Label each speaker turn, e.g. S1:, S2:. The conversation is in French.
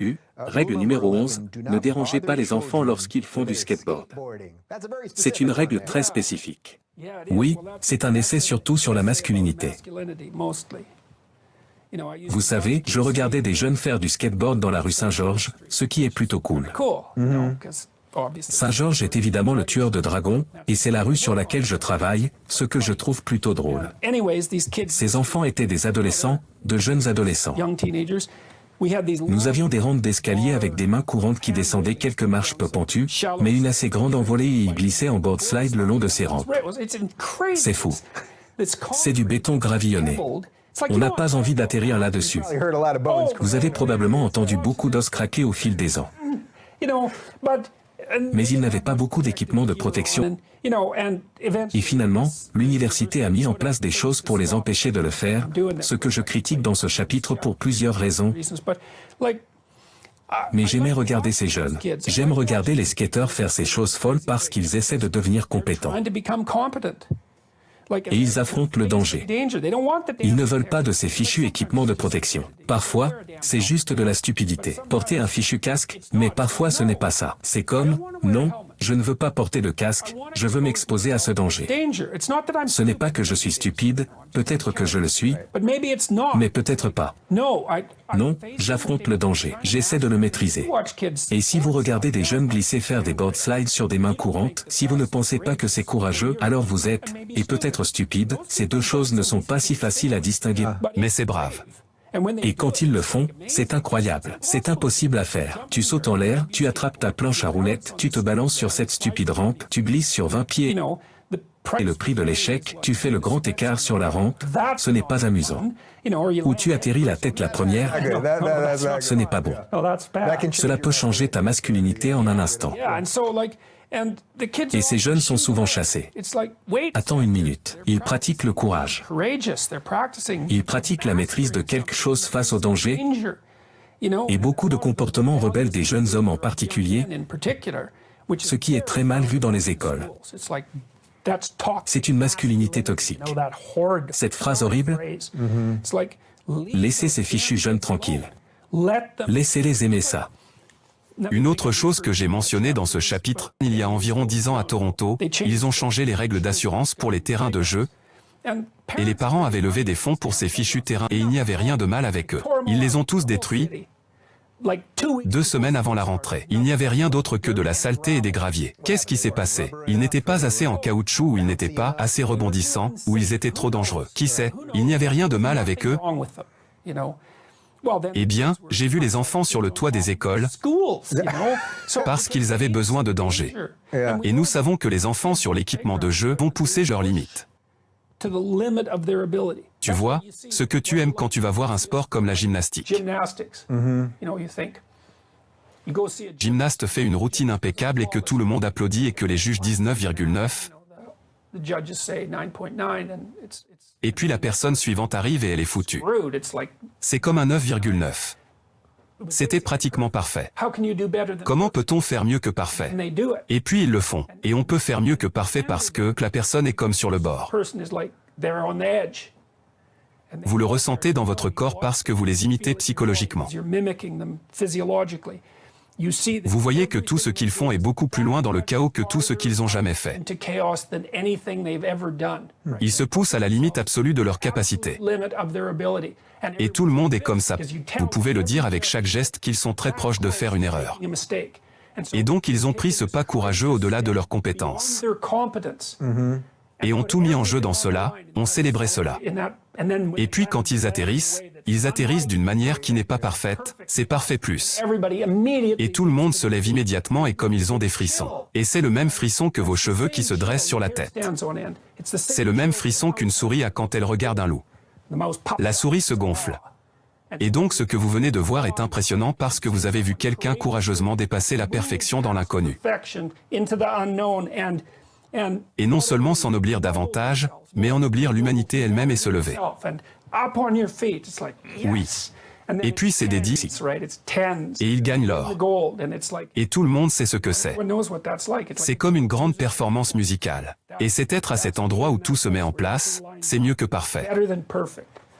S1: U. Règle numéro 11. Ne dérangez pas les enfants lorsqu'ils font du skateboard. C'est une règle très spécifique.
S2: Oui, c'est un essai surtout sur la masculinité. Vous savez, je regardais des jeunes faire du skateboard dans la rue Saint-Georges, ce qui est plutôt cool. Saint-Georges est évidemment le tueur de dragons, et c'est la rue sur laquelle je travaille, ce que je trouve plutôt drôle. Ces enfants étaient des adolescents, de jeunes adolescents. Nous avions des rampes d'escalier avec des mains courantes qui descendaient quelques marches peu pentues, mais une assez grande envolée et ils glissaient en board slide le long de ces rampes. C'est fou. C'est du béton gravillonné. On n'a pas envie d'atterrir là-dessus. Vous avez probablement entendu beaucoup d'os craquer au fil des ans. Mais ils n'avaient pas beaucoup d'équipements de protection. Et finalement, l'université a mis en place des choses pour les empêcher de le faire, ce que je critique dans ce chapitre pour plusieurs raisons. Mais j'aimais regarder ces jeunes. J'aime regarder les skateurs faire ces choses folles parce qu'ils essaient de devenir compétents. Et ils affrontent le danger. Ils ne veulent pas de ces fichus équipements de protection. Parfois, c'est juste de la stupidité. Porter un fichu casque, mais parfois ce n'est pas ça. C'est comme, non, je ne veux pas porter de casque, je veux m'exposer à ce danger. Ce n'est pas que je suis stupide, peut-être que je le suis, mais peut-être pas. Non, j'affronte le danger, j'essaie de le maîtriser. Et si vous regardez des jeunes glisser faire des board slides sur des mains courantes, si vous ne pensez pas que c'est courageux, alors vous êtes, et peut-être stupide, ces deux choses ne sont pas si faciles à distinguer, mais c'est brave. Et quand ils le font, c'est incroyable. C'est impossible à faire. Tu sautes en l'air, tu attrapes ta planche à roulettes, tu te balances sur cette stupide rampe, tu glisses sur 20 pieds. Et le prix de l'échec, tu fais le grand écart sur la rampe, ce n'est pas amusant. Ou tu atterris la tête la première, ce n'est pas bon. Cela peut changer ta masculinité en un instant. Et ces jeunes sont souvent chassés. Attends une minute. Ils pratiquent le courage. Ils pratiquent la maîtrise de quelque chose face au danger. Et beaucoup de comportements rebelles des jeunes hommes en particulier, ce qui est très mal vu dans les écoles. C'est une masculinité toxique. Cette phrase horrible, laissez ces fichus jeunes tranquilles. Laissez-les aimer ça.
S3: Une autre chose que j'ai mentionnée dans ce chapitre, il y a environ dix ans à Toronto, ils ont changé les règles d'assurance pour les terrains de jeu, et les parents avaient levé des fonds pour ces fichus terrains et il n'y avait rien de mal avec eux. Ils les ont tous détruits, deux semaines avant la rentrée. Il n'y avait rien d'autre que de la saleté et des graviers. Qu'est-ce qui s'est passé? Ils n'étaient pas assez en caoutchouc ou ils n'étaient pas assez rebondissants, ou ils étaient trop dangereux. Qui sait? Il n'y avait rien de mal avec eux. Eh bien, j'ai vu les enfants sur le toit des écoles parce qu'ils avaient besoin de danger. Et nous savons que les enfants sur l'équipement de jeu vont pousser leurs limites. Tu vois, ce que tu aimes quand tu vas voir un sport comme la gymnastique. Gymnaste fait une routine impeccable et que tout le monde applaudit et que les juges disent 9,9. Et puis la personne suivante arrive et elle est foutue. C'est comme un 9,9. C'était pratiquement parfait. Comment peut-on faire mieux que parfait? Et puis ils le font. Et on peut faire mieux que parfait parce que la personne est comme sur le bord. Vous le ressentez dans votre corps parce que vous les imitez psychologiquement. Vous voyez que tout ce qu'ils font est beaucoup plus loin dans le chaos que tout ce qu'ils ont jamais fait. Ils se poussent à la limite absolue de leur capacité. Et tout le monde est comme ça. Vous pouvez le dire avec chaque geste qu'ils sont très proches de faire une erreur. Et donc ils ont pris ce pas courageux au-delà de leurs compétences. Et ont tout mis en jeu dans cela, ont célébré cela. Et puis quand ils atterrissent, ils atterrissent d'une manière qui n'est pas parfaite, c'est parfait plus. Et tout le monde se lève immédiatement et comme ils ont des frissons. Et c'est le même frisson que vos cheveux qui se dressent sur la tête. C'est le même frisson qu'une souris a quand elle regarde un loup. La souris se gonfle. Et donc ce que vous venez de voir est impressionnant parce que vous avez vu quelqu'un courageusement dépasser la perfection dans l'inconnu. Et non seulement s'ennoblir davantage, mais ennoblir l'humanité elle-même et se lever. Oui. Et puis c'est des dix, et ils gagnent l'or. Et tout le monde sait ce que c'est. C'est comme une grande performance musicale. Et c'est être à cet endroit où tout se met en place, c'est mieux que parfait.